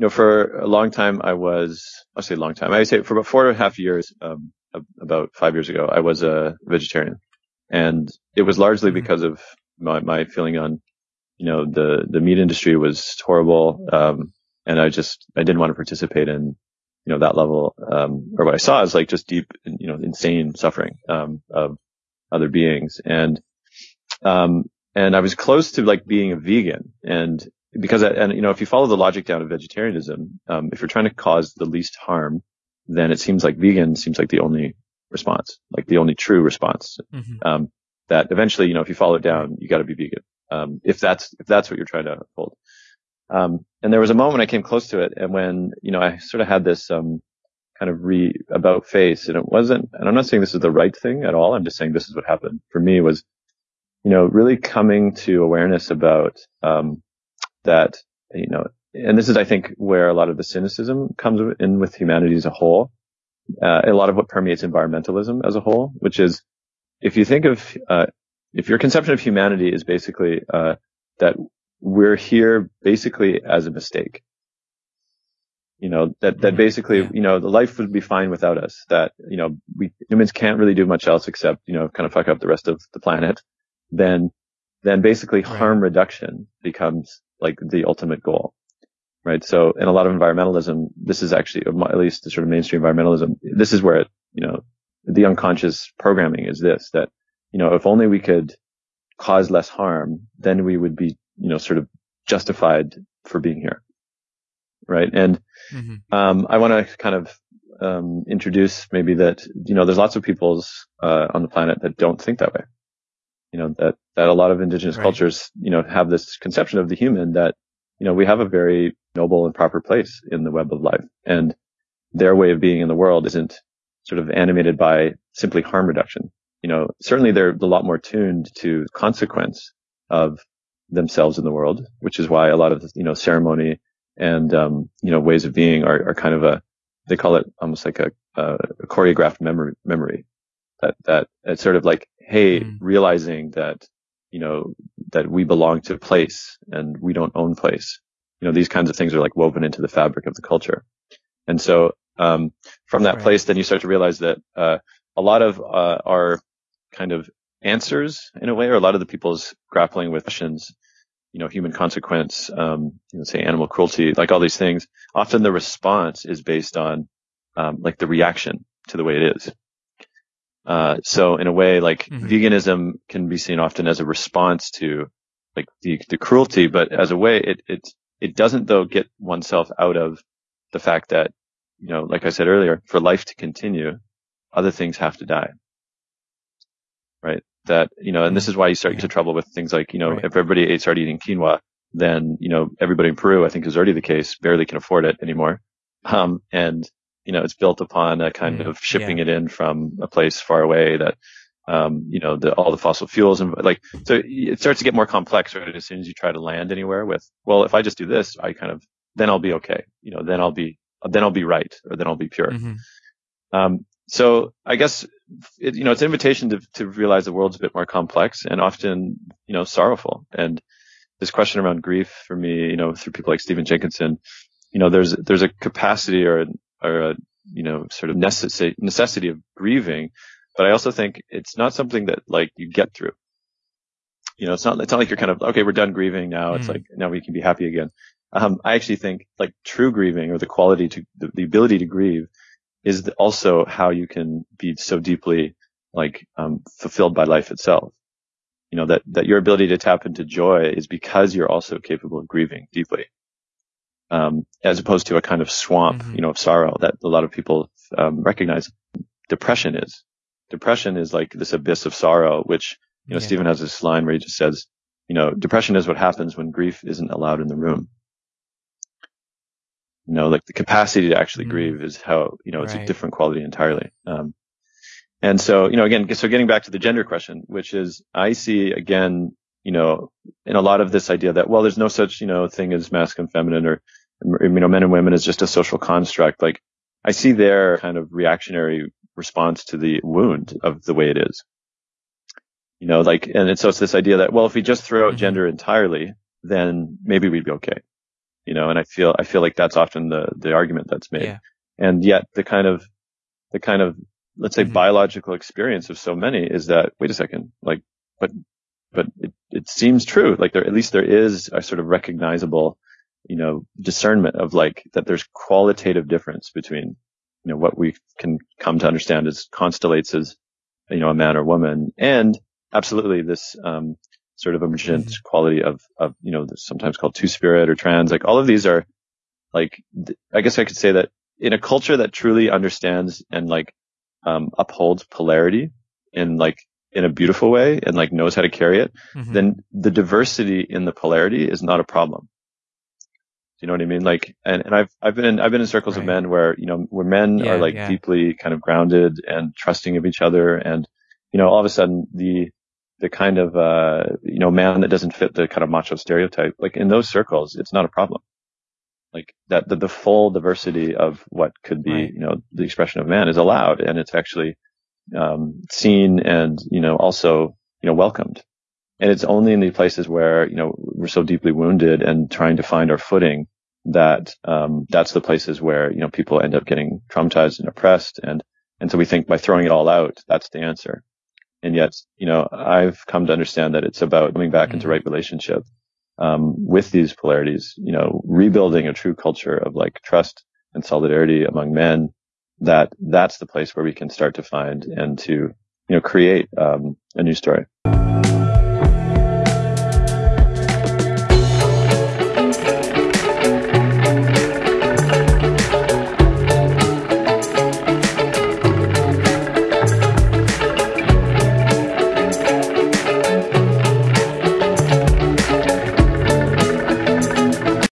you know, for a long time, I was, I'll say a long time. I say for about four and a half years, um, about five years ago, I was a vegetarian. And it was largely mm-hmm. because of my, my feeling on, you know, the, the meat industry was horrible. Um, and I just, I didn't want to participate in, you know, that level, um, or what I saw is like just deep, you know, insane suffering, um, of other beings. And, um, and I was close to like being a vegan and because, and you know, if you follow the logic down of vegetarianism, um, if you're trying to cause the least harm, then it seems like vegan seems like the only response, like the only true response. Mm-hmm. Um, that eventually, you know, if you follow it down, you got to be vegan. Um, if that's, if that's what you're trying to hold. Um, and there was a moment I came close to it and when, you know, I sort of had this, um, kind of re about face and it wasn't, and I'm not saying this is the right thing at all. I'm just saying this is what happened for me was, you know, really coming to awareness about, um, that, you know, and this is, I think, where a lot of the cynicism comes in with humanity as a whole. Uh, a lot of what permeates environmentalism as a whole, which is, if you think of, uh, if your conception of humanity is basically, uh, that we're here basically as a mistake. You know, that, that mm-hmm. basically, you know, the life would be fine without us. That, you know, we humans can't really do much else except, you know, kind of fuck up the rest of the planet. Then, then basically right. harm reduction becomes like the ultimate goal. Right. So in a lot of environmentalism, this is actually, at least the sort of mainstream environmentalism, this is where it, you know, the unconscious programming is this, that, you know, if only we could cause less harm, then we would be, you know, sort of justified for being here. Right. And, mm-hmm. um, I want to kind of, um, introduce maybe that, you know, there's lots of peoples, uh, on the planet that don't think that way you know, that, that a lot of indigenous right. cultures, you know, have this conception of the human that, you know, we have a very noble and proper place in the web of life and their way of being in the world isn't sort of animated by simply harm reduction. You know, certainly they're a lot more tuned to consequence of themselves in the world, which is why a lot of, you know, ceremony and, um, you know, ways of being are, are kind of a, they call it almost like a, a choreographed memory, memory that, that it's sort of like, hey, mm. realizing that, you know, that we belong to place and we don't own place. You know, these kinds of things are like woven into the fabric of the culture. And so, um, from that right. place, then you start to realize that, uh, a lot of, uh, our kind of answers in a way, or a lot of the people's grappling with questions, you know, human consequence, um, you know, say animal cruelty, like all these things, often the response is based on, um, like the reaction to the way it is. Uh, so in a way, like mm-hmm. veganism can be seen often as a response to like the, the cruelty, but as a way, it, it, it doesn't though get oneself out of the fact that, you know, like I said earlier, for life to continue, other things have to die. Right. That, you know, and this is why you start yeah. to trouble with things like, you know, right. if everybody ate, started eating quinoa, then, you know, everybody in Peru, I think is already the case, barely can afford it anymore. Um, and, you know, it's built upon a kind mm, of shipping yeah. it in from a place far away that, um, you know, the, all the fossil fuels and like, so it starts to get more complex, right? As soon as you try to land anywhere with, well, if I just do this, I kind of, then I'll be okay. You know, then I'll be, then I'll be right or then I'll be pure. Mm-hmm. Um, so I guess, it, you know, it's an invitation to, to realize the world's a bit more complex and often, you know, sorrowful. And this question around grief for me, you know, through people like Stephen Jenkinson, you know, there's, there's a capacity or or a, you know, sort of necessity, necessity of grieving. But I also think it's not something that like you get through. You know, it's not, it's not like you're kind of, okay, we're done grieving now. It's mm. like, now we can be happy again. Um, I actually think like true grieving or the quality to, the, the ability to grieve is also how you can be so deeply like, um, fulfilled by life itself. You know, that, that your ability to tap into joy is because you're also capable of grieving deeply um, as opposed to a kind of swamp, mm-hmm. you know, of sorrow that a lot of people um, recognize. Depression is. Depression is like this abyss of sorrow, which you know, yeah. Stephen has this line where he just says, you know, depression is what happens when grief isn't allowed in the room. You know, like the capacity to actually mm-hmm. grieve is how, you know, it's right. a different quality entirely. Um, and so, you know, again, so getting back to the gender question, which is I see again, you know, in a lot of this idea that, well, there's no such, you know, thing as masculine, feminine, or you know, men and women is just a social construct. Like I see their kind of reactionary response to the wound of the way it is. You know, like, and it's, so it's this idea that, well, if we just throw out mm-hmm. gender entirely, then maybe we'd be okay. you know, and I feel, I feel like that's often the, the argument that's made. Yeah. And yet the kind of, the kind of, let's say Mhm. biological experience of so many is that, wait a second, like, but, but it, it seems true. Like there, at least there is a sort of recognizable, you know, discernment of like that there's qualitative difference between, you know, what we can come to understand as constellates as, you know, a man or woman and absolutely this, um, sort of emergent Mhm. quality of, of, you know, sometimes called two spirit or trans. Like all of these are like, I guess I could say that in a culture that truly understands and like, um, upholds polarity in like, in a beautiful way and like knows how to carry it, Mhm. then the diversity in the polarity is not a problem. You know what I mean? Like, and, and I've, I've been in, I've been in circles of men where, you know, where men Yeah, are like yeah. deeply kind of grounded and trusting of each other. And, you know, all of a sudden the, the kind of, uh, you know, man that doesn't fit the kind of macho stereotype, like in those circles, it's not a problem. Like that, the, the full diversity of what could be, Right. you know, the expression of man is allowed and it's actually, um, seen and, you know, also, you know, welcomed. And it's only in the places where, you know, we're so deeply wounded and trying to find our footing that, um, that's the places where, you know, people end up getting traumatized and oppressed. And, and so we think by throwing it all out, that's the answer. And yet, you know, I've come to understand that it's about coming back into Mhm. right relationship, um, with these polarities, you know, rebuilding a true culture of like trust and solidarity among men that that's the place where we can start to find and to, you know, create, um, a new story.